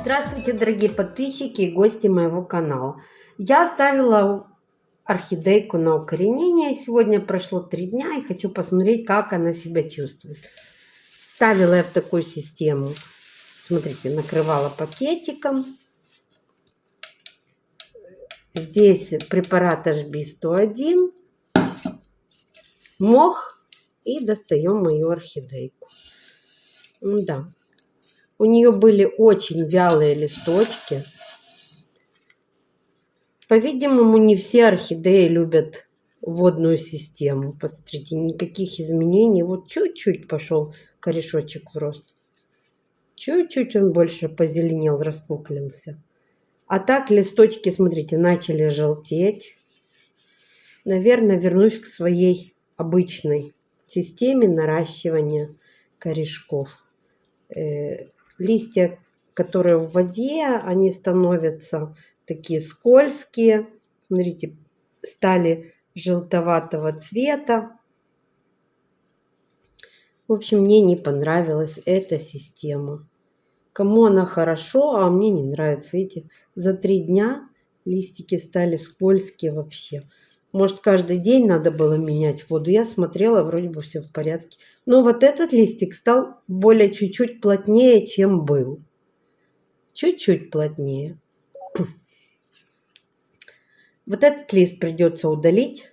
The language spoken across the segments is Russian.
Здравствуйте, дорогие подписчики и гости моего канала. Я оставила орхидейку на укоренение. Сегодня прошло три дня и хочу посмотреть, как она себя чувствует. Ставила я в такую систему. Смотрите, накрывала пакетиком. Здесь препарат HB101, мох и достаем мою орхидейку. Да, у нее были очень вялые листочки. По-видимому, не все орхидеи любят водную систему. Посмотрите, никаких изменений. Вот чуть-чуть пошел корешочек в рост. Чуть-чуть он больше позеленел, распуклился. А так листочки, смотрите, начали желтеть. Наверное, вернусь к своей обычной системе наращивания корешков. Листья, которые в воде, они становятся такие скользкие. Смотрите, стали желтоватого цвета. В общем, мне не понравилась эта система. Кому она хорошо, а мне не нравится. Видите, за три дня листики стали скользкие вообще. Может, каждый день надо было менять воду. Я смотрела, вроде бы все в порядке. Но вот этот листик стал более чуть-чуть плотнее, чем был. Чуть-чуть плотнее. Вот этот лист придется удалить,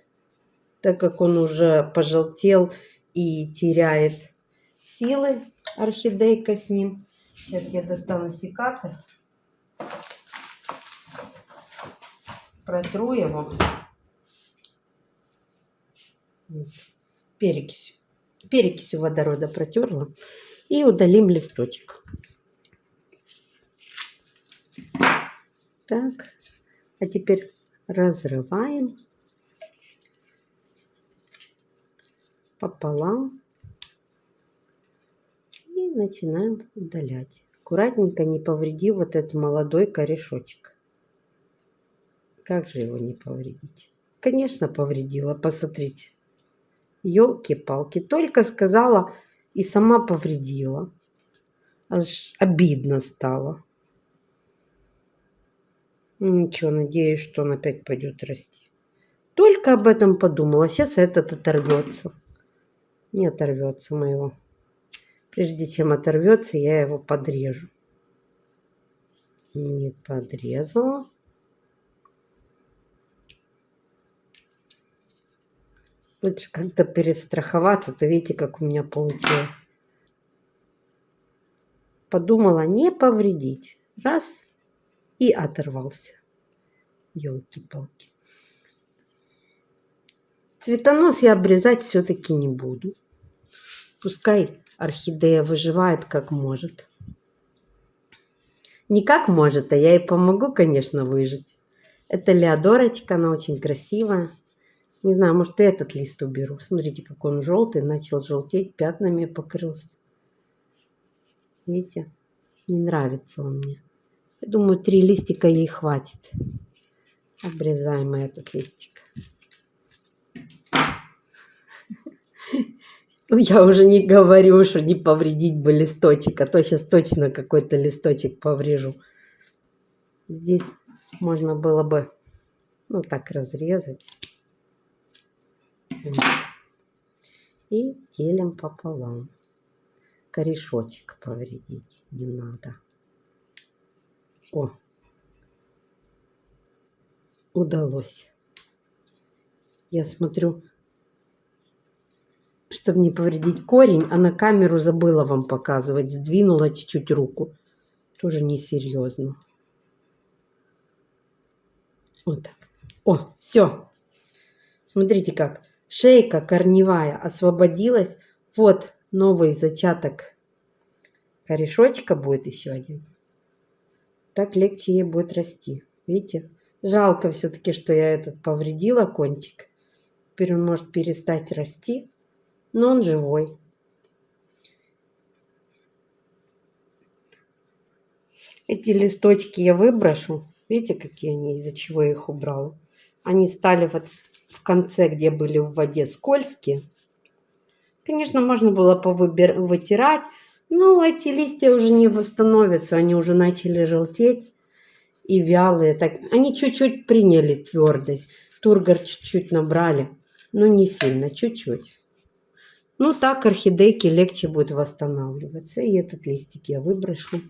так как он уже пожелтел и теряет силы орхидейка с ним. Сейчас я достану секатор. Протру его перекисью, перекисью водорода протерла. И удалим листочек. Так, а теперь разрываем пополам и начинаем удалять. Аккуратненько не повреди вот этот молодой корешочек. Как же его не повредить? Конечно, повредила. Посмотрите. Елки-палки, только сказала и сама повредила. Аж обидно стало. Ничего, надеюсь, что он опять пойдет расти. Только об этом подумала. Сейчас этот оторвется. Не оторвется моего. Прежде чем оторвется, я его подрежу. Не подрезала. Лучше как-то перестраховаться, то видите, как у меня получилось. Подумала не повредить. Раз и оторвался. Елки-палки. Цветонос я обрезать все-таки не буду. Пускай орхидея выживает как может. Не как может, а я ей помогу, конечно, выжить. Это Леодорочка, она очень красивая. Не знаю, может, и этот лист уберу. Смотрите, как он желтый, начал желтеть, пятнами покрылся. Видите? Не нравится он мне. Я думаю, три листика ей хватит. Обрезаем этот листик. Я уже не говорю, что не повредить бы листочек, а то сейчас точно какой-то листочек поврежу. Здесь можно было бы, ну, так разрезать. И делим пополам. Корешочек повредить не надо. О, удалось. Я смотрю, чтобы не повредить корень, а на камеру забыла вам показывать. Сдвинула чуть-чуть руку. Тоже несерьезно. Вот так. О, все. Смотрите как. Шейка корневая освободилась. Вот новый зачаток корешочка будет еще один. Так легче ей будет расти. Видите? Жалко все-таки, что я этот повредила кончик. Теперь он может перестать расти, но он живой. Эти листочки я выброшу. Видите, какие они, из-за чего я их убрала. Они стали вот в конце, где были в воде скользкие. Конечно, можно было повытирать, Ну, эти листья уже не восстановятся, они уже начали желтеть и вялые. Так, они чуть-чуть приняли твердый. Тургор чуть-чуть набрали, но не сильно, чуть-чуть. Ну, так орхидейки легче будет восстанавливаться. И этот листик я выброшу.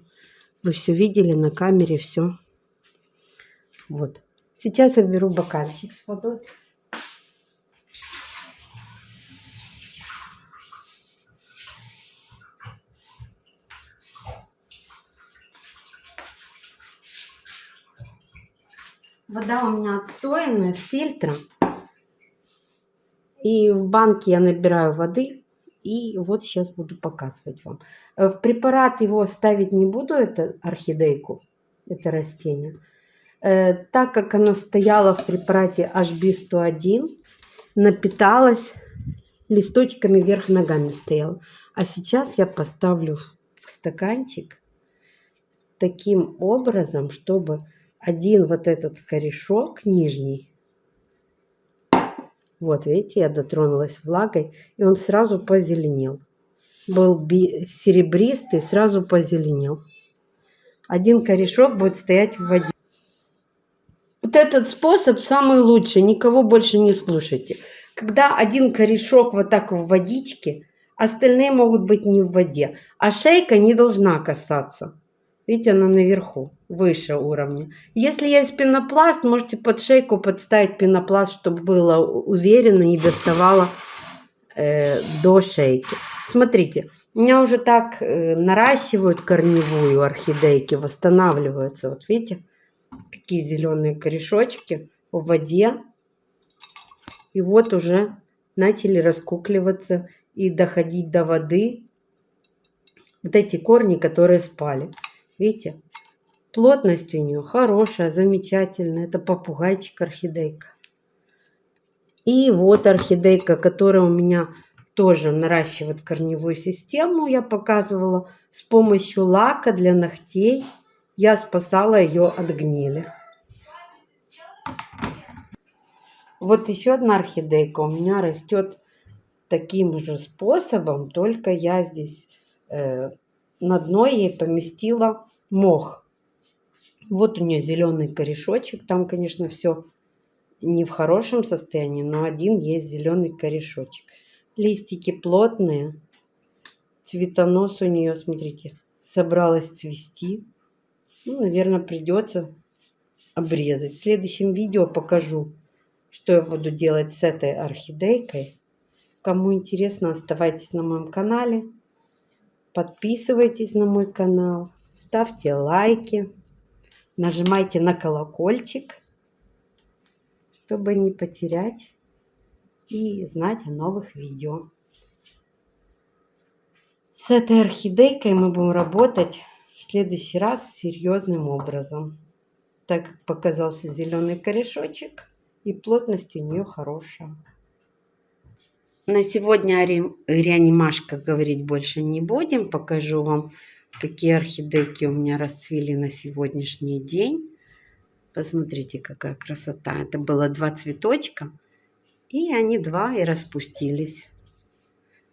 Вы все видели на камере, все. Вот. Сейчас я беру бокальчик с водой. Вода у меня отстоянная, с фильтром. И в банке я набираю воды. И вот сейчас буду показывать вам. Э, в препарат его ставить не буду, это орхидейку, это растение. Э, так как она стояла в препарате HB101, напиталась листочками вверх ногами стояла. А сейчас я поставлю в стаканчик таким образом, чтобы один вот этот корешок нижний, вот видите, я дотронулась влагой, и он сразу позеленел. Был серебристый, сразу позеленел. Один корешок будет стоять в воде. Вот этот способ самый лучший, никого больше не слушайте. Когда один корешок вот так в водичке, остальные могут быть не в воде, а шейка не должна касаться. Видите, она наверху, выше уровня. Если есть пенопласт, можете под шейку подставить пенопласт, чтобы было уверенно и доставало э, до шейки. Смотрите, у меня уже так э, наращивают корневую орхидейки, восстанавливаются. Вот видите, какие зеленые корешочки в воде. И вот уже начали раскукливаться и доходить до воды вот эти корни, которые спали. Видите, плотность у нее хорошая, замечательная. Это попугайчик орхидейка. И вот орхидейка, которая у меня тоже наращивает корневую систему. Я показывала с помощью лака для ногтей. Я спасала ее от гнили. Вот еще одна орхидейка у меня растет таким же способом, только я здесь э, на дно ей поместила мох. Вот у нее зеленый корешочек. Там, конечно, все не в хорошем состоянии, но один есть зеленый корешочек. Листики плотные. Цветонос у нее, смотрите, собралась цвести. Ну, наверное, придется обрезать. В следующем видео покажу, что я буду делать с этой орхидейкой. Кому интересно, оставайтесь на моем канале. Подписывайтесь на мой канал ставьте лайки, нажимайте на колокольчик, чтобы не потерять и знать о новых видео. С этой орхидейкой мы будем работать в следующий раз серьезным образом, так как показался зеленый корешочек и плотность у нее хорошая. На сегодня о реанимашках говорить больше не будем. Покажу вам какие орхидейки у меня расцвели на сегодняшний день. Посмотрите, какая красота. Это было два цветочка. И они два и распустились.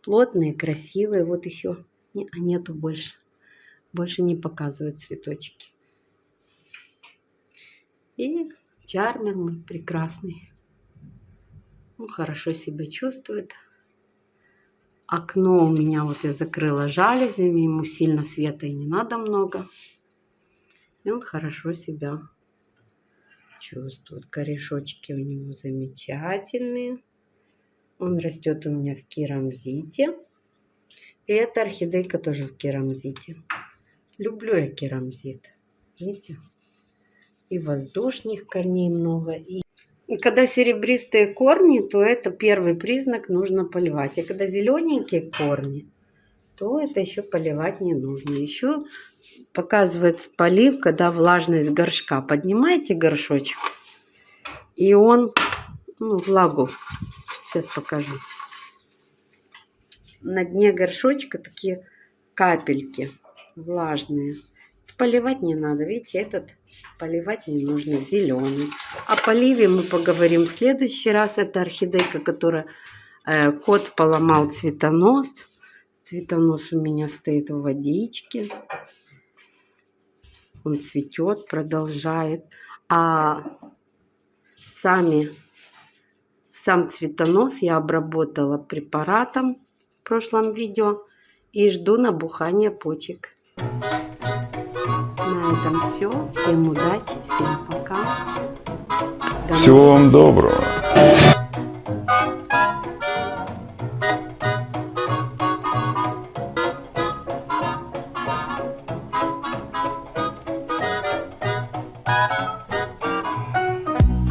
Плотные, красивые. Вот еще не, а нету больше. Больше не показывают цветочки. И чармер мой прекрасный. Он хорошо себя чувствует. Окно у меня вот я закрыла жалюзями, ему сильно света и не надо много. И он хорошо себя чувствует. Корешочки у него замечательные. Он растет у меня в керамзите. И эта орхидейка тоже в керамзите. Люблю я керамзит. Видите? И воздушных корней много, и когда серебристые корни, то это первый признак, нужно поливать. А когда зелененькие корни, то это еще поливать не нужно. Еще показывается полив, когда влажность горшка. Поднимаете горшочек, и он, ну, влагу, сейчас покажу. На дне горшочка такие капельки влажные. Поливать не надо. Видите, этот поливать не нужно, зеленый. О поливе мы поговорим в следующий раз. Это орхидейка, которая э, кот поломал цветонос. Цветонос у меня стоит в водичке. Он цветет, продолжает. А сами, сам цветонос я обработала препаратом в прошлом видео. И жду набухания почек. На этом все. Всем удачи, всем пока. До Всего вам доброго.